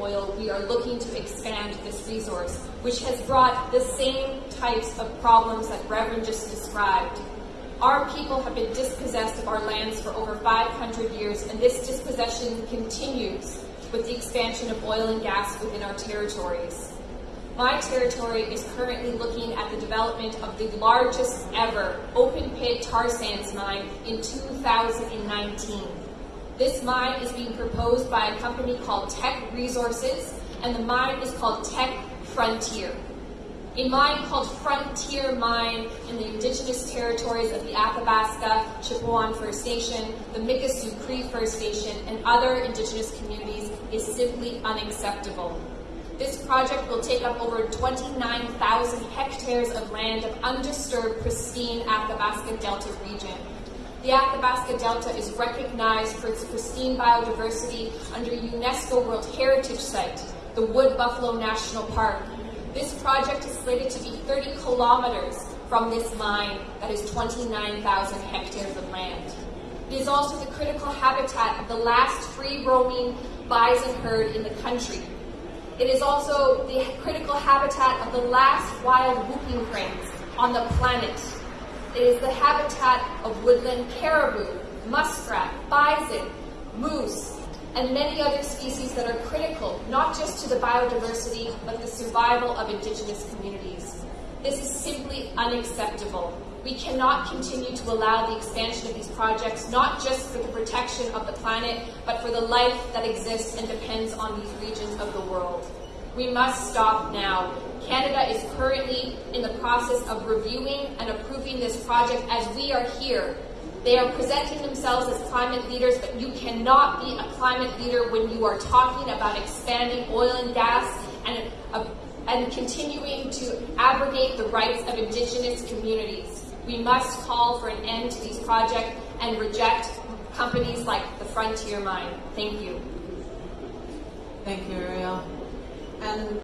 oil, we are looking to expand this resource, which has brought the same types of problems that Reverend just described. Our people have been dispossessed of our lands for over 500 years, and this dispossession continues with the expansion of oil and gas within our territories. My territory is currently looking at the development of the largest ever open pit tar sands mine in 2019. This mine is being proposed by a company called Teck Resources, and the mine is called Teck Frontier. A mine called Frontier Mine in the indigenous territories of the Athabasca, Chipewyan First Nation, the Mikisew Cree First Nation, and other indigenous communities is simply unacceptable. This project will take up over 29,000 hectares of land of undisturbed, pristine Athabasca Delta region. The Athabasca Delta is recognized for its pristine biodiversity under UNESCO World Heritage Site, the Wood Buffalo National Park, this project is slated to be 30 kilometers from this mine that is 29,000 hectares of land. It is also the critical habitat of the last free roaming bison herd in the country. It is also the critical habitat of the last wild whooping cranes on the planet. It is the habitat of woodland caribou, muskrat, bison, moose, and many other species that are critical, not just to the biodiversity, but the survival of Indigenous communities. This is simply unacceptable. We cannot continue to allow the expansion of these projects, not just for the protection of the planet, but for the life that exists and depends on these regions of the world. We must stop now. Canada is currently in the process of reviewing and approving this project as we are here they are presenting themselves as climate leaders, but you cannot be a climate leader when you are talking about expanding oil and gas and, uh, and continuing to abrogate the rights of Indigenous communities. We must call for an end to these projects and reject companies like the Frontier Mine. Thank you. Thank you, Ariel. And